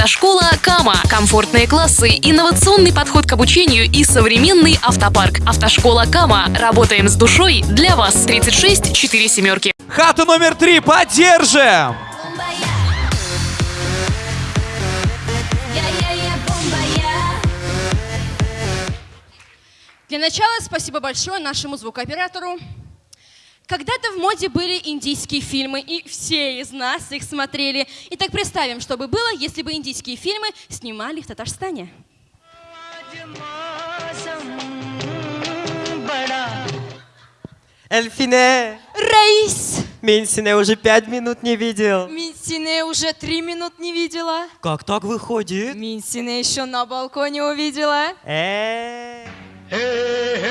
Автошкола Кама. Комфортные классы, инновационный подход к обучению и современный автопарк. Автошкола Кама. Работаем с душой для вас. 36 4 семерки. Хата номер три, поддержим! Для начала спасибо большое нашему звукооператору. Когда-то в моде были индийские фильмы, и все из нас их смотрели. Итак, представим, что бы было, если бы индийские фильмы снимали в Татарстане. Эльфине, Раис! Минсине уже пять минут не видел. Минсине уже три минут не видела. Как так выходит? Минсине еще на балконе увидела. Э, Reis, э,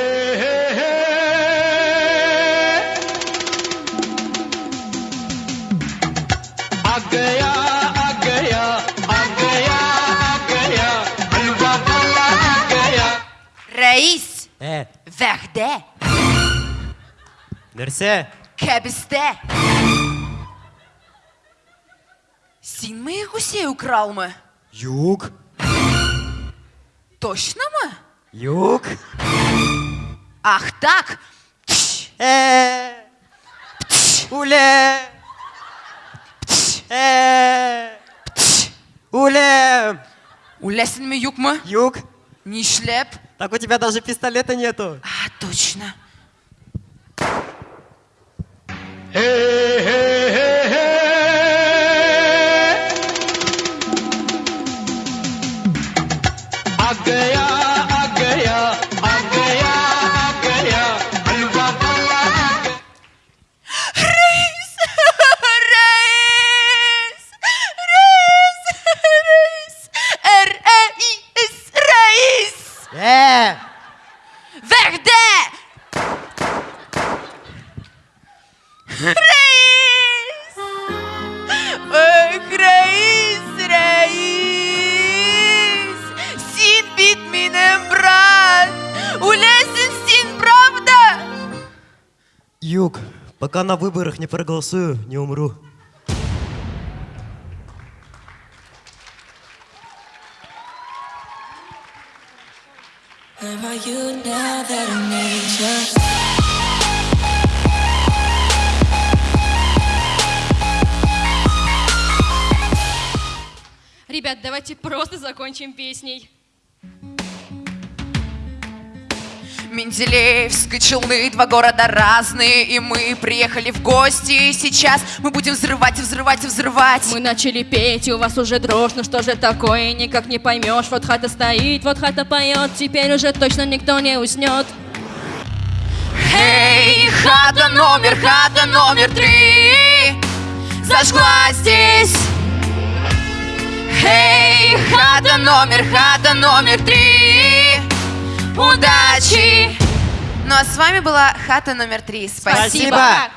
Verde, Нәрсе? Кебисте. Син моих гусей украл мы. Юг, Точно мы? юг. Ах так. Э, уле. Э, уле. Улесен мы юг мы? Юг. Не шлеп? Так у тебя даже пистолета нету. А, точно. Reis! Син, правда? юг. Пока на выборах не проголосую, не умру. Ребят, давайте просто закончим песней. Менделеевск и Челны, два города разные, и мы приехали в гости. И сейчас мы будем взрывать и взрывать и взрывать. Мы начали петь, и у вас уже дрожь, ну что же такое, никак не поймешь. Вот хата стоит, вот хата поет, теперь уже точно никто не уснет. Эй, хата номер, хата номер три Зажгла здесь Эй, хата номер, хата номер три Удачи! Ну а с вами была хата номер три. Спасибо. Спасибо.